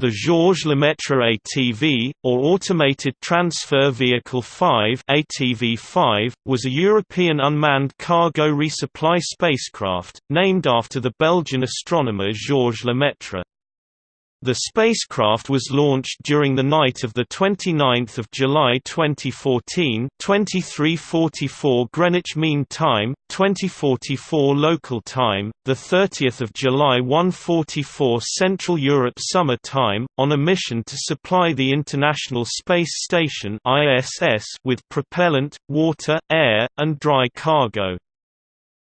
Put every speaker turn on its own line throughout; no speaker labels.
The Georges Lemaitre ATV, or Automated Transfer Vehicle 5 ATV-5, was a European unmanned cargo resupply spacecraft, named after the Belgian astronomer Georges Lemaitre. The spacecraft was launched during the night of 29 July 2014 2344 Greenwich Mean Time, 2044 local time, 30 July 144 Central Europe Summer Time, on a mission to supply the International Space Station with propellant, water, air, and dry cargo.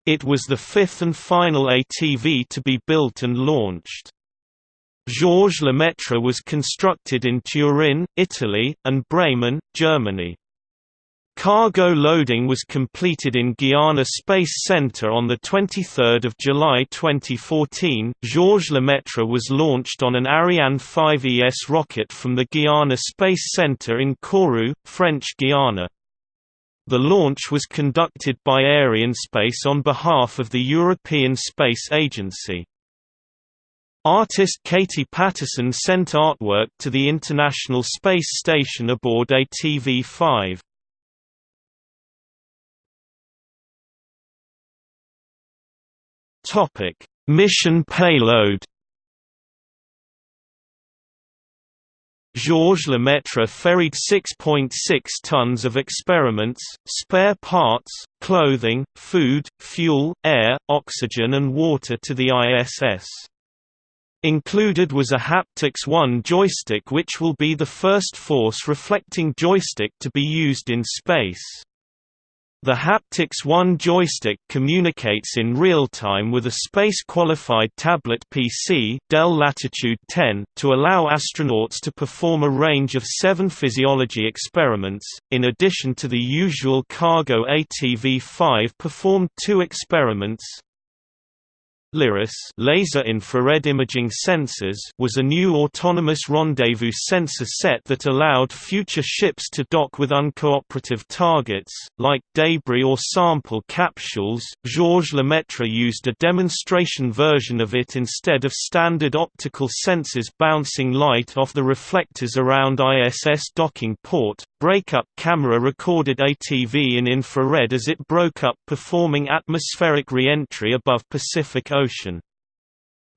It was the fifth and final ATV to be built and launched. Georges Lemaitre was constructed in Turin, Italy, and Bremen, Germany. Cargo loading was completed in Guiana Space Center on 23 July 2014. Georges Lemaitre was launched on an Ariane 5ES rocket from the Guiana Space Center in Kourou, French Guiana. The launch was conducted by Arianespace on behalf of the European Space Agency. Artist Katie Paterson sent artwork to the International Space Station aboard ATV-5. Topic: Mission payload. Georges Lemaitre ferried 6.6 tons of experiments, spare parts, clothing, food, fuel, air, oxygen and water to the ISS. Included was a Haptics One joystick which will be the first force-reflecting joystick to be used in space. The Haptics One joystick communicates in real time with a space-qualified tablet PC Dell Latitude 10 to allow astronauts to perform a range of seven physiology experiments. In addition to the usual cargo ATV-5 performed two experiments, LIRIS laser infrared imaging sensors was a new autonomous rendezvous sensor set that allowed future ships to dock with uncooperative targets, like debris or sample capsules. Georges Lemaitre used a demonstration version of it instead of standard optical sensors bouncing light off the reflectors around ISS docking port. Breakup camera recorded ATV in infrared as it broke up performing atmospheric re-entry above Pacific Ocean.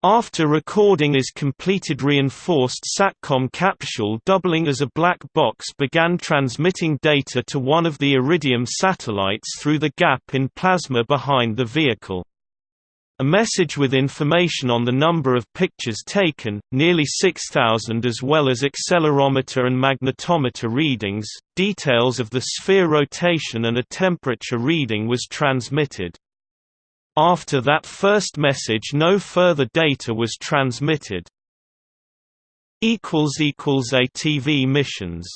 After recording is completed reinforced SATCOM capsule doubling as a black box began transmitting data to one of the Iridium satellites through the gap in plasma behind the vehicle. A message with information on the number of pictures taken, nearly 6,000 as well as accelerometer and magnetometer readings, details of the sphere rotation and a temperature reading was transmitted. After that first message no further data was transmitted. ATV missions